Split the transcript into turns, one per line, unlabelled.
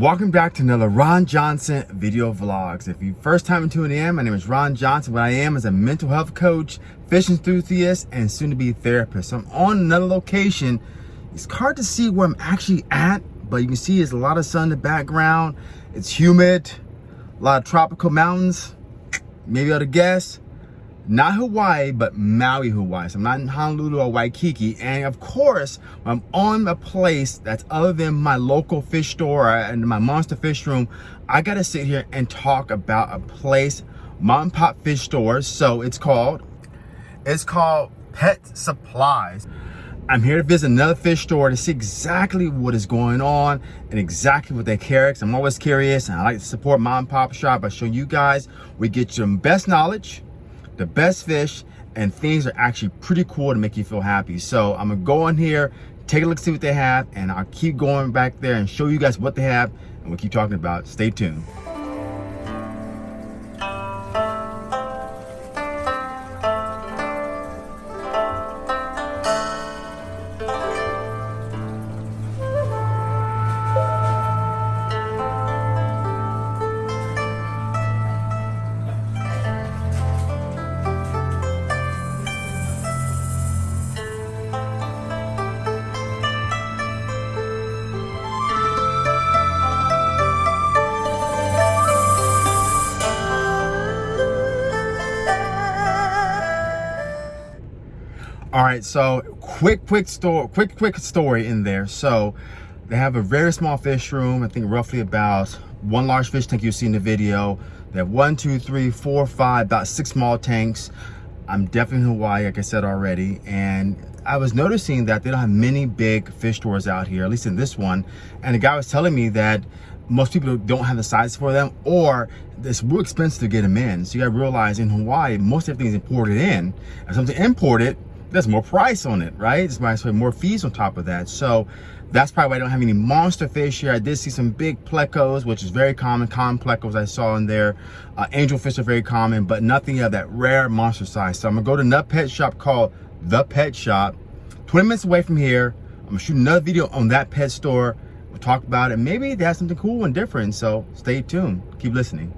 Welcome back to another Ron Johnson video vlogs. If you first time tuning in, my name is Ron Johnson. What I am is a mental health coach, fish enthusiast, and soon to be therapist. So I'm on another location. It's hard to see where I'm actually at, but you can see there's a lot of sun in the background. It's humid, a lot of tropical mountains. Maybe to guess not Hawaii, but Maui, Hawaii. So I'm not in Honolulu or Waikiki. And of course, I'm on a place that's other than my local fish store and my monster fish room, I gotta sit here and talk about a place, mom and pop fish stores. So it's called, it's called Pet Supplies. I'm here to visit another fish store to see exactly what is going on and exactly what they carry. I'm always curious and I like to support mom and pop shop by showing you guys we get your best knowledge, the best fish and things are actually pretty cool to make you feel happy. So I'm gonna go in here, take a look, see what they have, and I'll keep going back there and show you guys what they have and we'll keep talking about. Stay tuned. All right, so quick, quick story, quick, quick story in there. So they have a very small fish room. I think roughly about one large fish tank you see in the video. They have one, two, three, four, five, about six small tanks. I'm definitely in Hawaii, like I said already. And I was noticing that they don't have many big fish stores out here, at least in this one. And the guy was telling me that most people don't have the size for them or it's real expensive to get them in. So you gotta realize in Hawaii, most everything is imported in. And something imported, there's more price on it, right? It's might put more fees on top of that. So that's probably why I don't have any monster fish here. I did see some big plecos, which is very common. Common plecos I saw in there. Uh, angel fish are very common, but nothing of that rare monster size. So I'm gonna go to another pet shop called The Pet Shop. 20 minutes away from here. I'm gonna shoot another video on that pet store. We'll talk about it. Maybe they have something cool and different. So stay tuned. Keep listening.